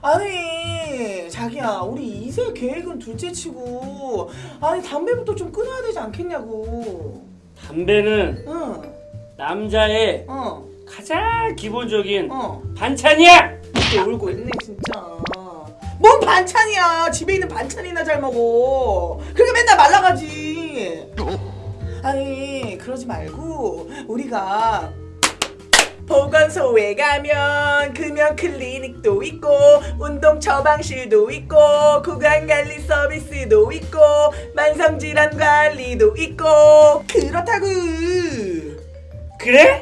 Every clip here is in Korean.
아니 자기야 우리 이세 계획은 둘째치고 아니 담배부터 좀 끊어야 되지 않겠냐고. 담배는 응어 남자의 어, 가장 기본적인 어. 반찬이야. 또 울고 있네 진짜. 뭔 반찬이야? 집에 있는 반찬이나 잘 먹어. 그렇게 맨날 말라가지. 아니 그러지 말고 우리가 보건소에 가면 금연 클리닉도 있고 운동 처방실도 있고 구강관리 서비스도 있고 만성질환 관리도 있고 그렇다고 그래?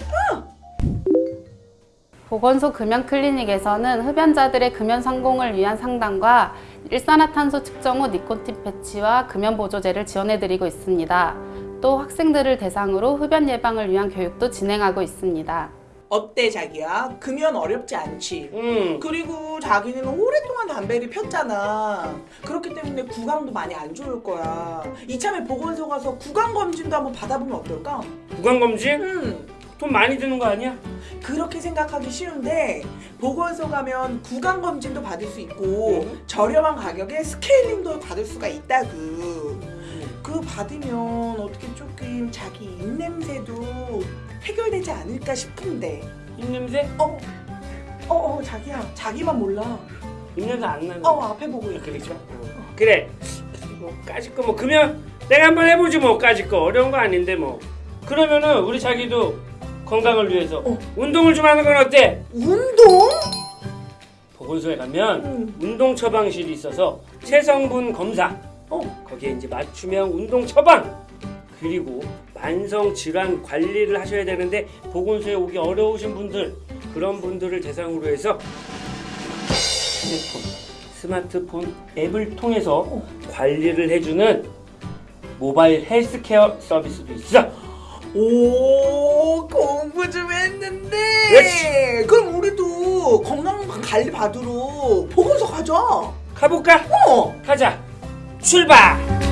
보건소 금연 클리닉에서는 흡연자들의 금연 성공을 위한 상담과 일산화탄소 측정 후 니코틴 패치와 금연 보조제를 지원해드리고 있습니다. 또 학생들을 대상으로 흡연 예방을 위한 교육도 진행하고 있습니다. 어때 자기야 금연 어렵지 않지 응. 그리고 자기는 오랫동안 담배를 폈잖아. 그렇기 때문에 구강도 많이 안 좋을 거야. 이참에 보건소 가서 구강 검진도 한번 받아보면 어떨까? 구강 검진? 음, 돈 많이 드는 거 아니야? 그렇게 생각하기 쉬운데 보건소 가면 구강 검진도 받을 수 있고 음. 저렴한 가격에 스케일링도 받을 수가 있다고. 그거 받으면 어떻게 조금 자기 입냄새도 해결되지 않을까 싶은데. 입냄새? 어, 어, 어, 자기야, 자기만 몰라. 입냄새 안 나는. 어, 앞에 보고 있 그래 그래. 그래. 뭐 까짓 거뭐 그러면 내가 한번 해보지 뭐 까짓 거 어려운 거 아닌데 뭐. 그러면은 우리 자기도 건강을 위해서 어. 운동을 좀 하는 건 어때? 운동? 보건소에 가면 응. 운동 처방실이 있어서 체성분 검사 어. 거기에 이제 맞춤형 운동 처방 그리고 만성 질환 관리를 하셔야 되는데 보건소에 오기 어려우신 분들 그런 분들을 대상으로 해서 휴대폰 스마트폰 앱을 통해서 관리를 해주는 모바일 헬스케어 서비스도 있어. 오 공부 좀 했는데 그렇지. 그럼 우리도 건강 관리 받으러 보건소 가자 가볼까? 어 가자. 출발.